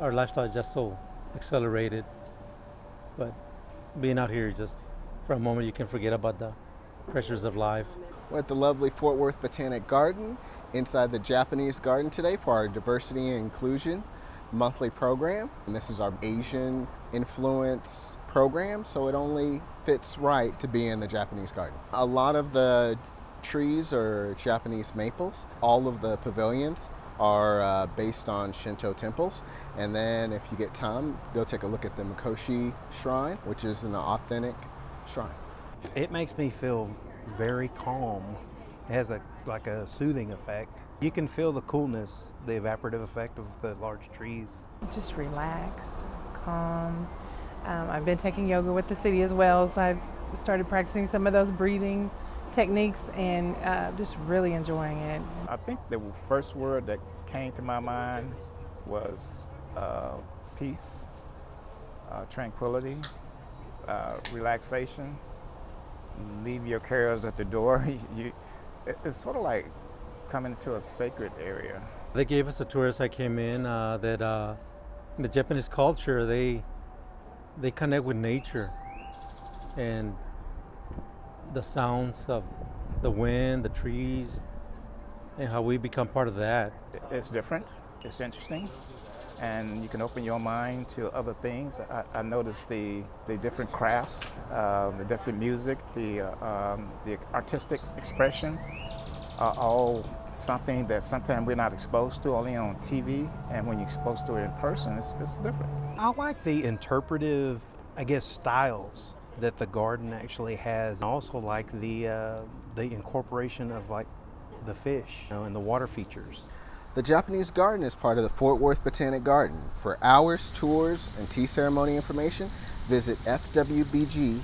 our lifestyle is just so accelerated. But being out here, just for a moment, you can forget about the pressures of life. We're at the lovely Fort Worth Botanic Garden inside the Japanese garden today for our diversity and inclusion monthly program. And this is our Asian influence program, so it only fits right to be in the Japanese garden. A lot of the trees are Japanese maples. All of the pavilions are uh, based on Shinto temples. And then if you get time, go take a look at the Mikoshi Shrine, which is an authentic shrine. It makes me feel very calm. It has a like a soothing effect. You can feel the coolness, the evaporative effect of the large trees. Just relaxed, calm. Um, I've been taking yoga with the city as well, so I've started practicing some of those breathing techniques and uh, just really enjoying it. I think the first word that came to my mind was uh, peace, uh, tranquility, uh, relaxation. Leave your cares at the door. you, it's sort of like coming to a sacred area. They gave us a tour as I came in uh, that uh, the Japanese culture, they, they connect with nature and the sounds of the wind, the trees, and how we become part of that. It's different, it's interesting, and you can open your mind to other things. I, I noticed the, the different crafts, uh, the different music, the, uh, um, the artistic expressions are all something that sometimes we're not exposed to only on TV, and when you're exposed to it in person, it's, it's different. I like the interpretive, I guess, styles that the garden actually has. Also like the, uh, the incorporation of like the fish you know, and the water features. The Japanese garden is part of the Fort Worth Botanic Garden. For hours, tours, and tea ceremony information, visit fwbg.org.